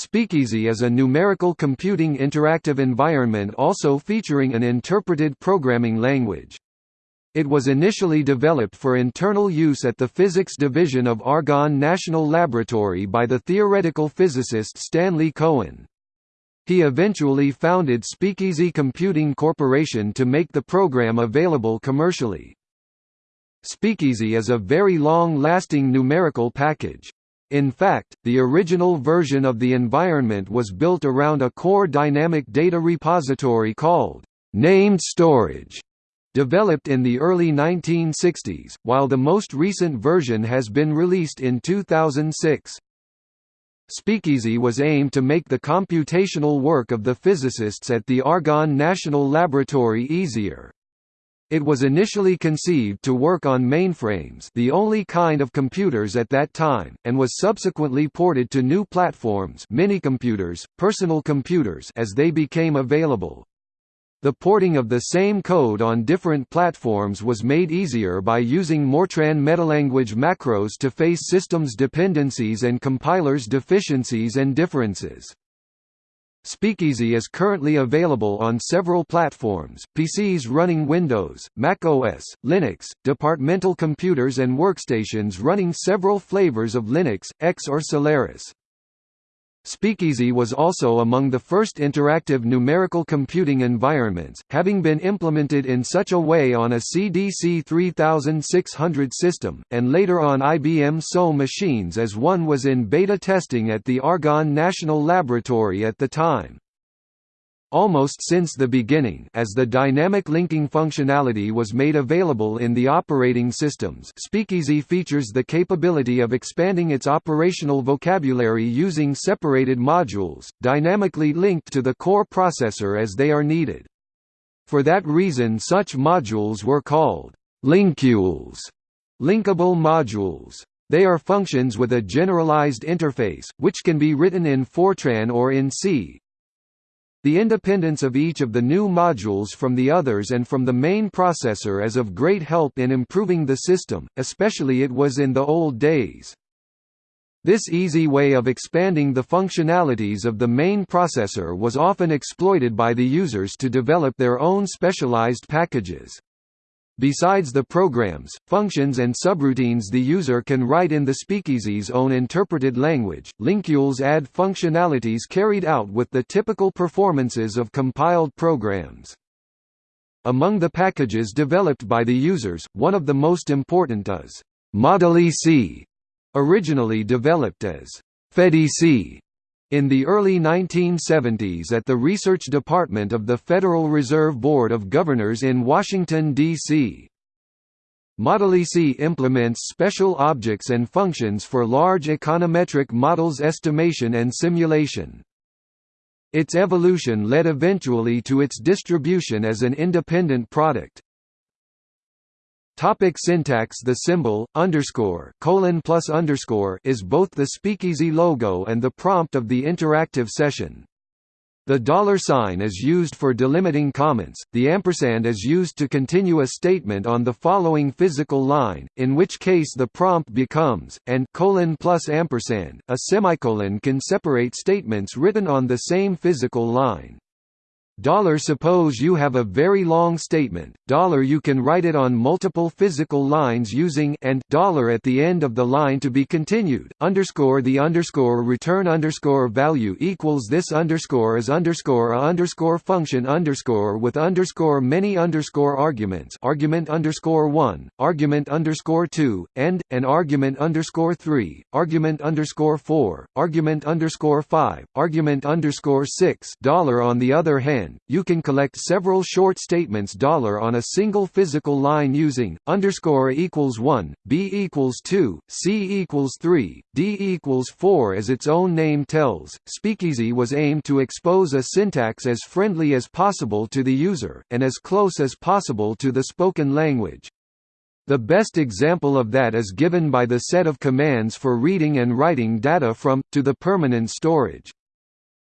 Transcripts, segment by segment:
Speakeasy is a numerical computing interactive environment also featuring an interpreted programming language. It was initially developed for internal use at the Physics Division of Argonne National Laboratory by the theoretical physicist Stanley Cohen. He eventually founded Speakeasy Computing Corporation to make the program available commercially. Speakeasy is a very long-lasting numerical package. In fact, the original version of the environment was built around a core dynamic data repository called named storage, developed in the early 1960s, while the most recent version has been released in 2006. Speakeasy was aimed to make the computational work of the physicists at the Argonne National Laboratory easier. It was initially conceived to work on mainframes the only kind of computers at that time, and was subsequently ported to new platforms minicomputers, personal computers as they became available. The porting of the same code on different platforms was made easier by using Mortran metalanguage macros to face systems dependencies and compilers deficiencies and differences. Speakeasy is currently available on several platforms, PCs running Windows, Mac OS, Linux, departmental computers and workstations running several flavors of Linux, AIX or Solaris. Speakeasy was also among the first interactive numerical computing environments, having been implemented in such a way on a CDC 3600 system, and later on IBM TSO machines as one was in beta testing at the Argonne National Laboratory at the time. Almost since the beginning as the dynamic linking functionality was made available in the operating systems Speakeasy features the capability of expanding its operational vocabulary using separated modules, dynamically linked to the core processor as they are needed. For that reason such modules were called linkules, linkable modules. They are functions with a generalized interface, which can be written in Fortran or in C, the independence of each of the new modules from the others and from the main processor is of great help in improving the system, especially it was in the old days. This easy way of expanding the functionalities of the main processor was often exploited by the users to develop their own specialized packages. Besides the programs, functions and subroutines the user can write in the speakeasy's own interpreted language, linkules add functionalities carried out with the typical performances of compiled programs. Among the packages developed by the users, one of the most important is Modeleasy, originally developed as Fedeasy in the early 1970s at the Research Department of the Federal Reserve Board of Governors in Washington, D.C. Modeleasy implements special objects and functions for large econometric models estimation and simulation. Its evolution led eventually to its distribution as an independent product. Topic syntax The symbol, underscore, colon plus underscore is both the speakeasy logo and the prompt of the interactive session. The dollar sign is used for delimiting comments, the ampersand is used to continue a statement on the following physical line, in which case the prompt becomes, and colon plus ampersand, a semicolon can separate statements written on the same physical line. Dollar suppose you have a very long statement, dollar you can write it on multiple physical lines using and dollar at the end of the line to be continued, underscore the underscore return underscore value equals this underscore is underscore a underscore function underscore with underscore many underscore arguments. Argument underscore 1, argument underscore 2, and, an argument underscore 3, argument underscore 4, argument underscore 5, argument underscore 6 dollar on the other hand you can collect several short statements on a single physical line using underscore equals 1, b equals 2, c equals 3, d equals 4 as its own name tells. Speakeasy was aimed to expose a syntax as friendly as possible to the user, and as close as possible to the spoken language. The best example of that is given by the set of commands for reading and writing data from, to the permanent storage.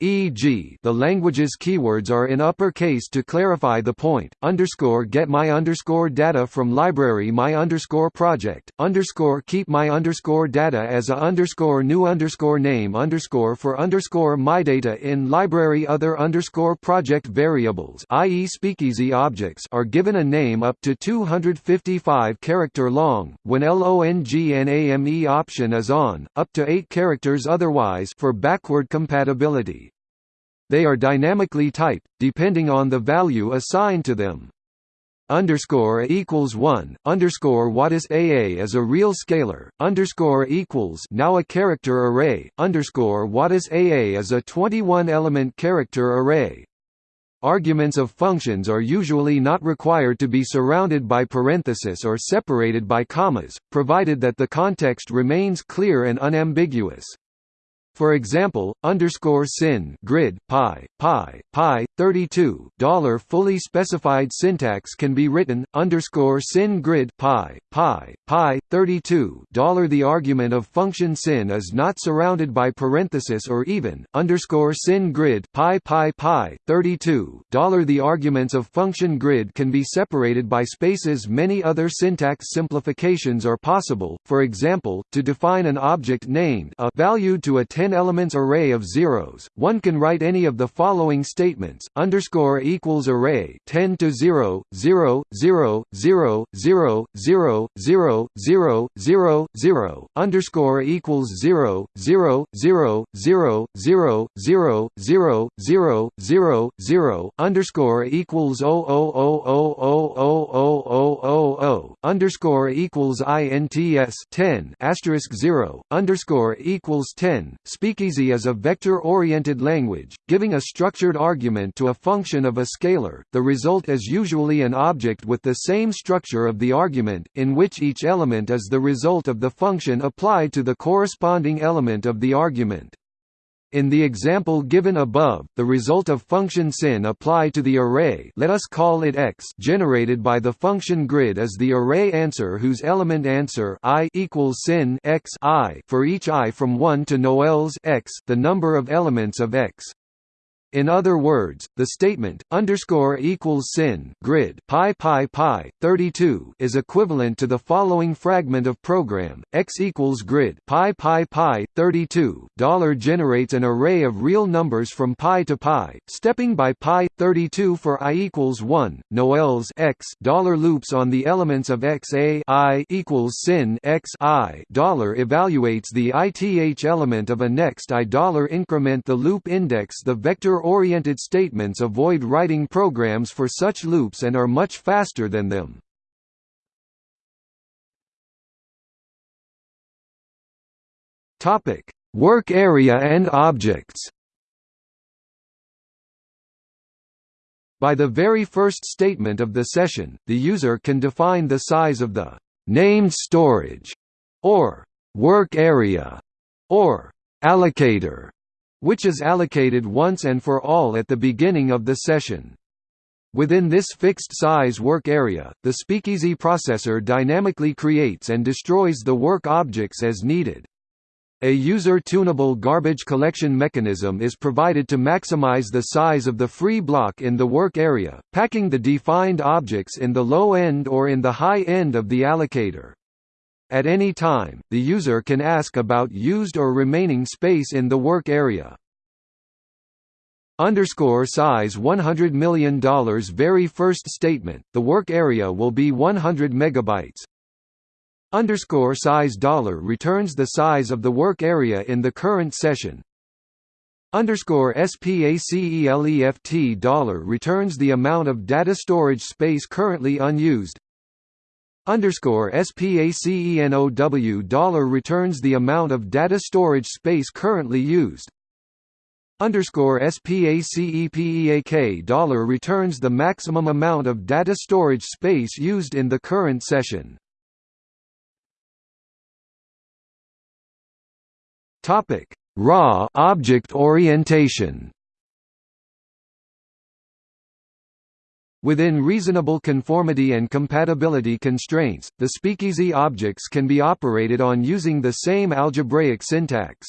e.g. the language's keywords are in uppercase to clarify the point, underscore get my underscore data from library my underscore project, underscore keep my underscore data as a underscore new underscore name underscore for underscore my data in library other underscore project variables i.e. speakeasy objects are given a name up to 255 character long, when LONGNAME option is on, up to 8 characters otherwise for backward compatibility. They are dynamically typed, depending on the value assigned to them. Underscore equals one. Underscore what is AA is a real scalar. Underscore equals now a character array. Underscore what is AA is a 21-element character array. Arguments of functions are usually not required to be surrounded by parentheses or separated by commas, provided that the context remains clear and unambiguous. For example, underscore sin grid pi pi pi 32 dollar fully specified syntax can be written underscore sin grid pi pi pi 32 dollar the argument of function sin is not surrounded by parenthesis or even underscore sin grid pi pi pi 32 dollar the arguments of function grid can be separated by spaces many other syntax simplifications are possible for example to define an object named a value to a 10 10 elements array of zeros, one can write any of the following statements: underscore equals array 10 to 0, 0, 0, 0, 0, 0, 0, 0, 0, 0, underscore equals 0, 0, 0, 0, 0, 0, 0, 0, 0, 0, underscore equals 0, 0, 0, 0, 0, 0, 0, 0, 0, underscore equals ints 10 asterisk 0 underscore equals 10 Speakeasy is a vector-oriented language, giving a structured argument to a function of a scalar. The result is usually an object with the same structure of the argument, in which each element is the result of the function applied to the corresponding element of the argument. In the example given above, the result of function sin apply to the array let us call it x generated by the function grid is the array answer whose element answer i equals sin x i for each i from 1 to noels x the number of elements of x. In other words, the statement underscore equals sin grid pi pi pi 32 is equivalent to the following fragment of program x equals grid pi pi pi 32 dollar generates an array of real numbers from pi to pi, stepping by pi 32 for i equals 1. noels x dollar loops on the elements of x a i equals sin x i dollar evaluates the ith element of a next i dollar increment the loop index the vector oriented statements avoid writing programs for such loops and are much faster than them. Topic: Work area and objects. By the very first statement of the session, the user can define the size of the named storage or work area or allocator which is allocated once and for all at the beginning of the session. Within this fixed-size work area, the Speakeasy processor dynamically creates and destroys the work objects as needed. A user-tunable garbage collection mechanism is provided to maximize the size of the free block in the work area, packing the defined objects in the low end or in the high end of the allocator. At any time, the user can ask about used or remaining space in the work area. Underscore size $100 million very first statement, the work area will be 100 megabytes. Underscore size dollar returns the size of the work area in the current session. Underscore SPACELEFT dollar returns the amount of data storage space currently unused underscore SPACENOW dollar returns the amount of data storage space currently used. Underscore SPACEPEAK dollar returns the maximum amount of data storage space used in the current session. Topic: Raw object orientation. Within reasonable conformity and compatibility constraints, the speakeasy objects can be operated on using the same algebraic syntax.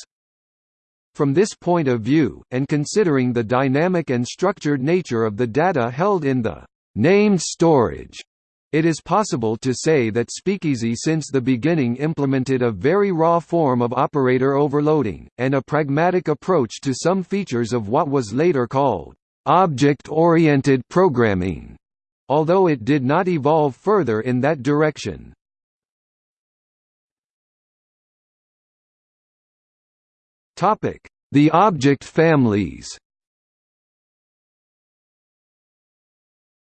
From this point of view, and considering the dynamic and structured nature of the data held in the named storage, it is possible to say that Speakeasy since the beginning implemented a very raw form of operator overloading, and a pragmatic approach to some features of what was later called object-oriented programming, although it did not evolve further in that direction. The object families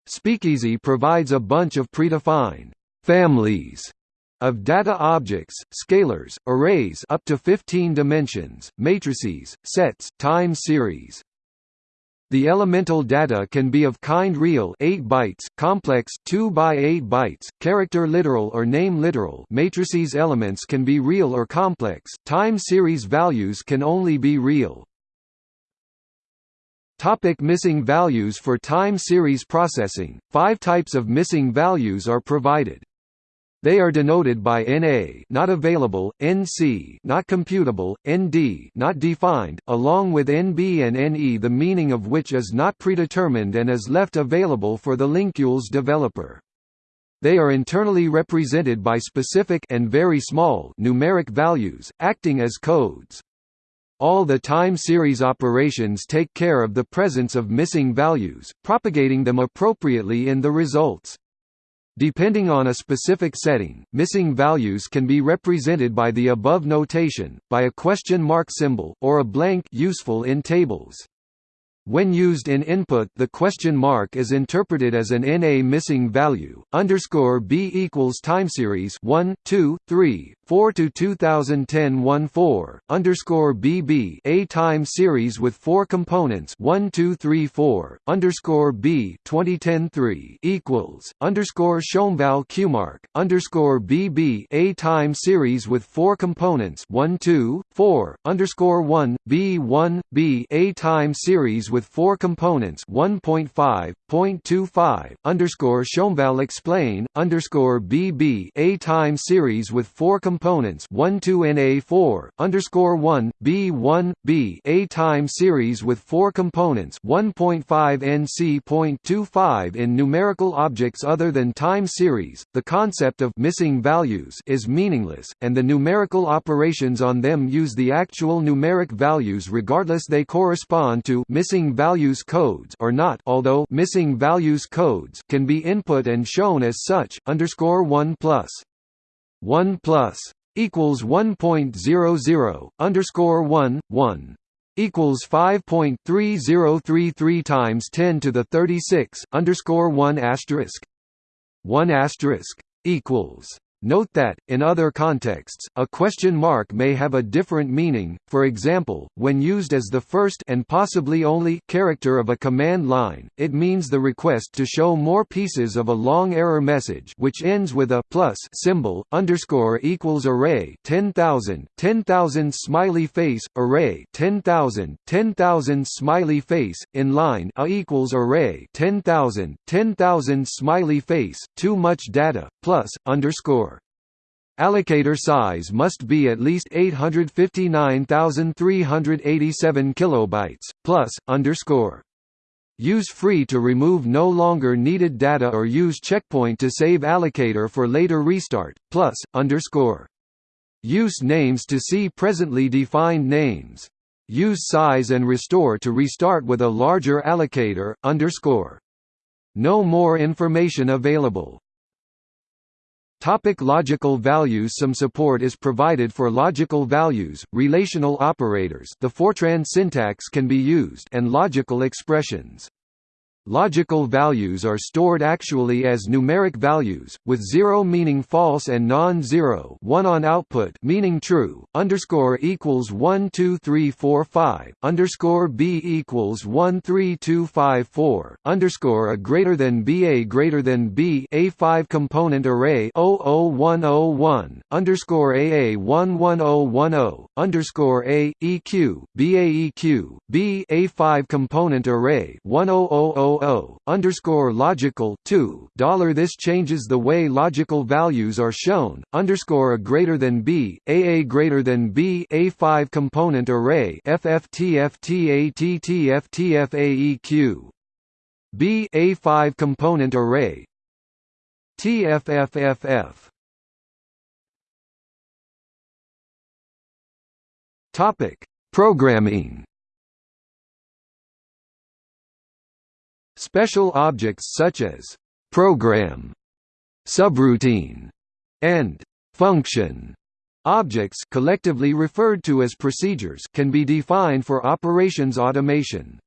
Speakeasy provides a bunch of predefined families of data objects, scalars, arrays up to 15 dimensions, matrices, sets, time series. The elemental data can be of kind real 8 bytes, complex 2 by 8 bytes, character literal or name literal matrices elements can be real or complex, time series values can only be real. Topic missing values For time series processing, five types of missing values are provided. They are denoted by NA not available, NC not computable, ND not defined, along with NB and NE the meaning of which is not predetermined and is left available for the Linkules developer. They are internally represented by specific and very small numeric values, acting as codes. All the time series operations take care of the presence of missing values, propagating them appropriately in the results. Depending on a specific setting, missing values can be represented by the above notation, by a question mark symbol, or a blank useful in tables. When used in input the question mark is interpreted as an NA missing value, underscore B equals timeseries 1, 2, 3, 4 to 2010 1 4, underscore BB a time series with four components 1 2 3 4, underscore B 2010 3 equals, underscore Schoenval QMark, underscore BB a time series with four components 1 2, 4, underscore 1, B 1, B a time series with four components 1.5.25 underscore Schoenval explain underscore BB a time series with four components 1 2 NA4 underscore 1 B1 B a time series with four components 1.5 NC.25 in numerical objects other than time series. The concept of missing values is meaningless, and the numerical operations on them use the actual numeric values regardless they correspond to missing missing values codes or not although missing values codes can be input and shown as such underscore 1 plus. 1 plus equals 1.00 underscore 1 1 equals 5.3033 times 10 to the 36 underscore 1 asterisk. 1 asterisk equals Note that, in other contexts, a question mark may have a different meaning, for example, when used as the first and possibly only character of a command line, it means the request to show more pieces of a long error message which ends with a plus symbol, underscore equals array 10,000, 10,000 smiley face, array 10,000, 10,000 smiley face, in line a equals array 10,000, 10,000 smiley face, too much data, plus, underscore Allocator size must be at least 859,387 kilobytes plus underscore. Use free to remove no longer needed data or use checkpoint to save allocator for later restart plus underscore. Use names to see presently defined names. Use size and restore to restart with a larger allocator underscore. No more information available. Topic logical values Some support is provided for logical values, relational operators the Fortran syntax can be used and logical expressions. Logical values are stored actually as numeric values, with 0 meaning false and non-zero 1 on output meaning true, underscore equals 1 2 3 4 5, underscore b equals 1 3 2 5 4, underscore a greater than b a greater than b a 5 component array 00101, underscore a a 11010, underscore a, eq, b a eq, b a 5 component array 1000 000 underscore logical 2 dollar This changes the way logical values are shown. Underscore a greater than b, a a greater than b, a five component array FFTFTATTFTFAEQ. B a five component array. TFFFF. Topic: Programming. Special objects such as program, subroutine, and function objects collectively referred to as procedures can be defined for operations automation.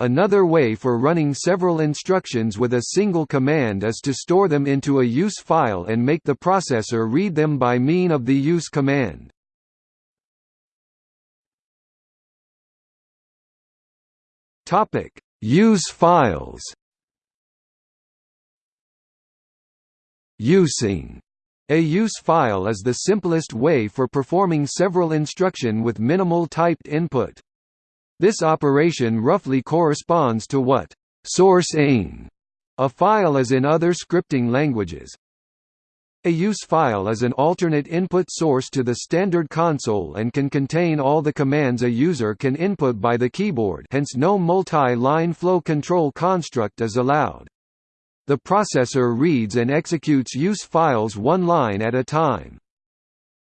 Another way for running several instructions with a single command is to store them into a use file and make the processor read them by mean of the use command. Topic: Use files Using a use file is the simplest way for performing several instruction with minimal typed input. This operation roughly corresponds to what source-ing a file is in other scripting languages. A use file is an alternate input source to the standard console and can contain all the commands a user can input by the keyboard hence no multi-line flow control construct is allowed. The processor reads and executes use files one line at a time.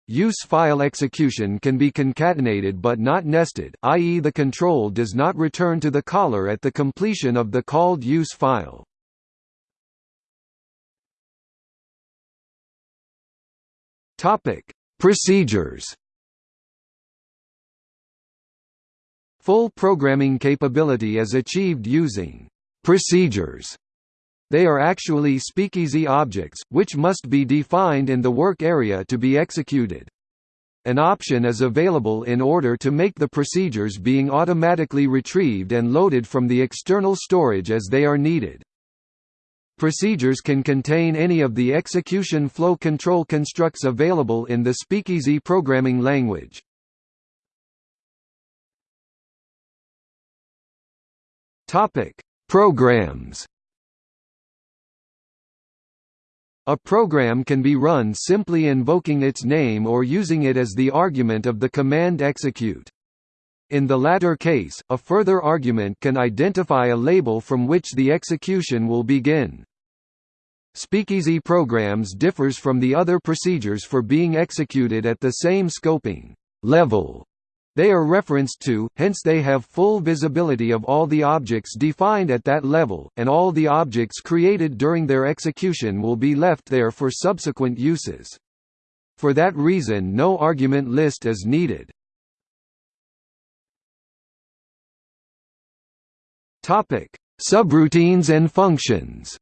Use file execution can be concatenated but not nested i.e. the control does not return to the caller at the completion of the called use file. Topic: Procedures. Full programming capability is achieved using procedures. They are actually speakeasy objects, which must be defined in the work area to be executed. An option is available in order to make the procedures being automatically retrieved and loaded from the external storage as they are needed. Procedures can contain any of the execution flow control constructs available in the Speakeasy programming language. Topic: Programs. A program can be run simply invoking its name or using it as the argument of the command execute. In the latter case, a further argument can identify a label from which the execution will begin. Speakeasy programs differs from the other procedures for being executed at the same scoping level they are referenced to, hence they have full visibility of all the objects defined at that level, and all the objects created during their execution will be left there for subsequent uses. For that reason no argument list is needed. Topic: Subroutines and functions.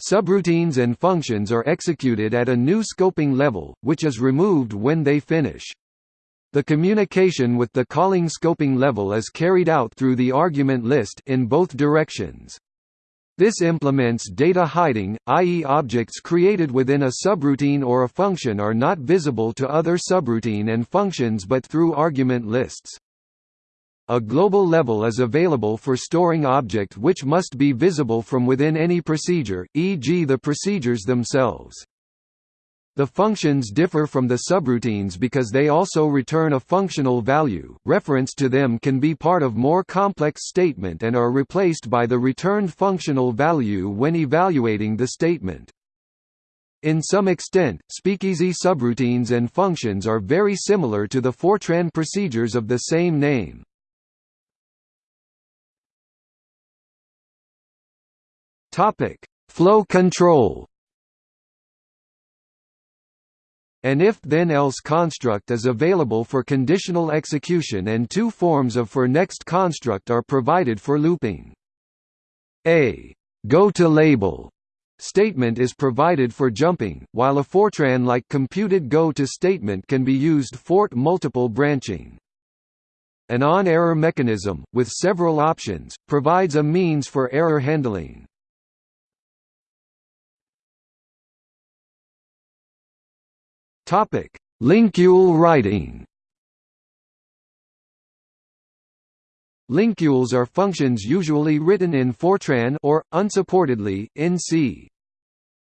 Subroutines and functions are executed at a new scoping level, which is removed when they finish. The communication with the calling scoping level is carried out through the argument list in both directions. This implements data hiding, i.e. objects created within a subroutine or a function are not visible to other subroutine and functions but through argument lists. A global level is available for storing object which must be visible from within any procedure, e.g. the procedures themselves. The functions differ from the subroutines because they also return a functional value. Reference to them can be part of more complex statement and are replaced by the returned functional value when evaluating the statement. In some extent, speakeasy subroutines and functions are very similar to the Fortran procedures of the same name. Topic: Flow control. An if-then-else construct is available for conditional execution and two forms of for-next construct are provided for looping. A go-to-label statement is provided for jumping, while a Fortran-like computed go-to statement can be used for multiple branching. An on-error mechanism, with several options, provides a means for error handling. Topic: Linkule writing. Linkules are functions usually written in Fortran or, unsupportedly, in C.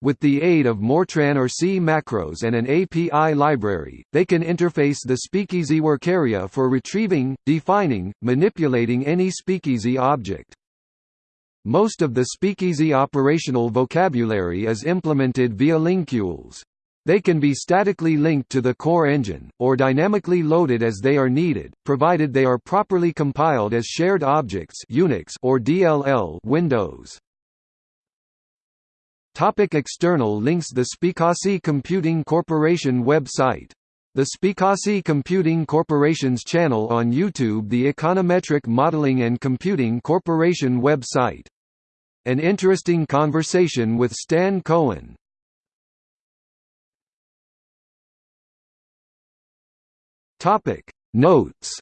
With the aid of Mortran or C macros and an API library, they can interface the Speakeasy work area for retrieving, defining, manipulating any Speakeasy object. Most of the Speakeasy operational vocabulary is implemented via linkules. They can be statically linked to the core engine, or dynamically loaded as they are needed, provided they are properly compiled as shared objects Unix or DLL Windows. Topic external links The Speakeasy Computing Corporation website the Speakeasy Computing Corporation's channel on YouTube The Econometric Modeling and Computing Corporation website. An interesting conversation with Stan Cohen. Notes